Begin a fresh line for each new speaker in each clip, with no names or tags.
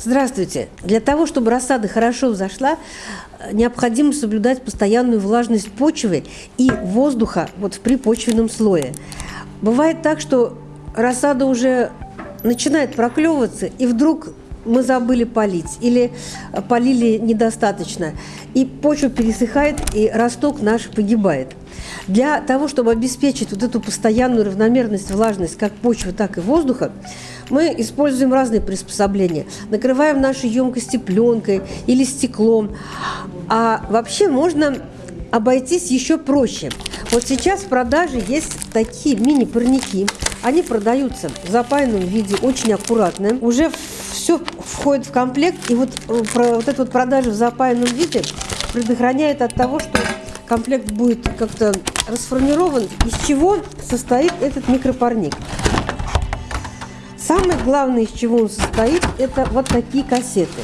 Здравствуйте! Для того, чтобы рассада хорошо взошла, необходимо соблюдать постоянную влажность почвы и воздуха вот в припочвенном слое. Бывает так, что рассада уже начинает проклевываться, и вдруг мы забыли полить или полили недостаточно, и почва пересыхает, и росток наш погибает. Для того, чтобы обеспечить вот эту постоянную равномерность, влажность как почвы, так и воздуха, мы используем разные приспособления. Накрываем наши емкости пленкой или стеклом. А вообще можно обойтись еще проще. Вот сейчас в продаже есть такие мини-парники. Они продаются в запаянном виде, очень аккуратные. Уже все входит в комплект. И вот, э, вот эта вот продажа в запаянном виде предохраняет от того, что комплект будет как-то расформирован, из чего состоит этот микропарник. Самое главное, из чего он состоит, это вот такие кассеты.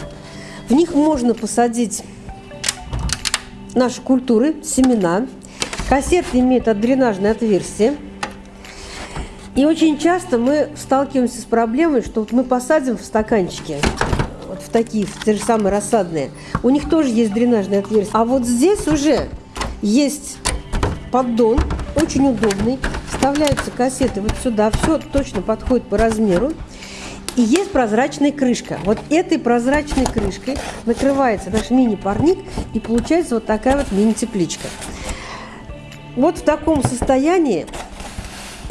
В них можно посадить наши культуры, семена. Кассеты имеют отдренажное отверстие. И очень часто мы сталкиваемся с проблемой, что вот мы посадим в стаканчики, вот в такие, в те же самые рассадные, у них тоже есть дренажное отверстие. А вот здесь уже есть поддон, очень удобный. Вставляются кассеты вот сюда, все точно подходит по размеру. И есть прозрачная крышка. Вот этой прозрачной крышкой накрывается наш мини-парник, и получается вот такая вот мини-тепличка. Вот в таком состоянии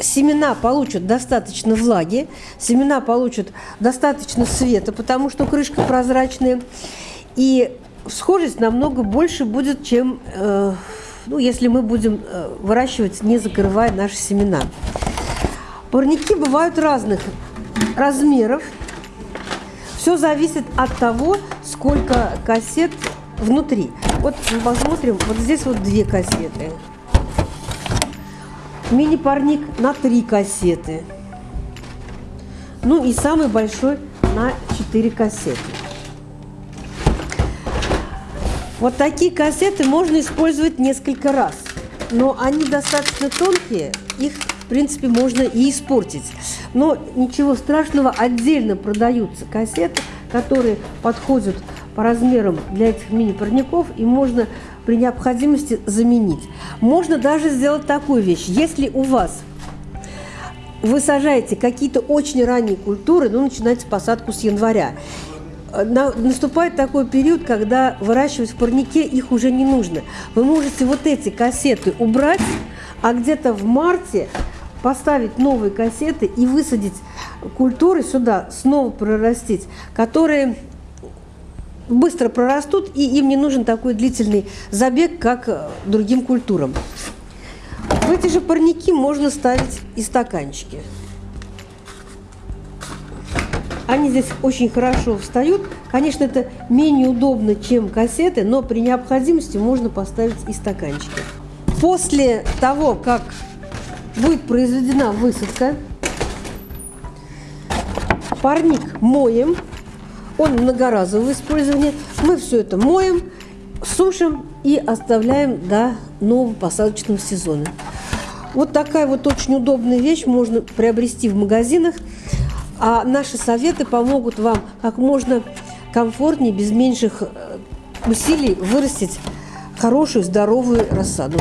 семена получат достаточно влаги, семена получат достаточно света, потому что крышка прозрачная, и схожесть намного больше будет, чем э, ну, если мы будем э, выращивать, не закрывая наши семена. Парники бывают разных размеров. Все зависит от того, сколько кассет внутри. Вот мы посмотрим, вот здесь вот две кассеты. Мини-парник на три кассеты. Ну и самый большой на 4 кассеты. Вот такие кассеты можно использовать несколько раз, но они достаточно тонкие, их, в принципе, можно и испортить. Но ничего страшного, отдельно продаются кассеты, которые подходят по размерам для этих мини-парников, и можно при необходимости заменить. Можно даже сделать такую вещь. Если у вас вы сажаете какие-то очень ранние культуры, ну, начинайте посадку с января, наступает такой период, когда выращивать в парнике их уже не нужно. Вы можете вот эти кассеты убрать, а где-то в марте поставить новые кассеты и высадить культуры сюда, снова прорастить, которые быстро прорастут, и им не нужен такой длительный забег, как э, другим культурам. В эти же парники можно ставить и стаканчики. Они здесь очень хорошо встают. Конечно, это менее удобно, чем кассеты, но при необходимости можно поставить и стаканчики. После того, как будет произведена высадка, парник моем, он многоразового использования. Мы все это моем, сушим и оставляем до нового посадочного сезона. Вот такая вот очень удобная вещь можно приобрести в магазинах. А наши советы помогут вам как можно комфортнее, без меньших э, усилий вырастить хорошую, здоровую рассаду.